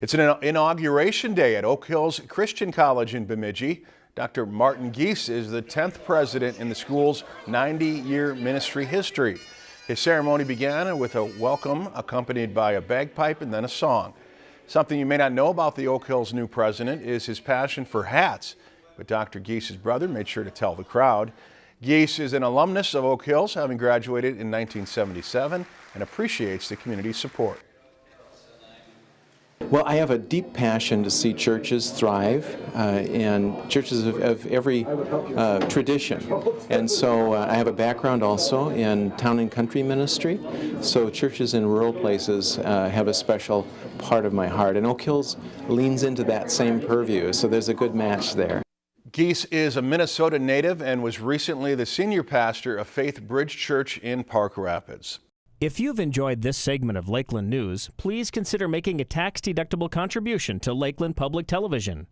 It's an inauguration day at Oak Hills Christian College in Bemidji. Dr. Martin Giese is the 10th president in the school's 90-year ministry history. His ceremony began with a welcome accompanied by a bagpipe and then a song. Something you may not know about the Oak Hills new president is his passion for hats, but Dr. Giese's brother made sure to tell the crowd. Geese is an alumnus of Oak Hills, having graduated in 1977, and appreciates the community's support. Well, I have a deep passion to see churches thrive uh, and churches of, of every uh, tradition. And so uh, I have a background also in town and country ministry. So churches in rural places uh, have a special part of my heart. And Oak Hills leans into that same purview. So there's a good match there. Giese is a Minnesota native and was recently the senior pastor of Faith Bridge Church in Park Rapids. If you've enjoyed this segment of Lakeland News, please consider making a tax-deductible contribution to Lakeland Public Television.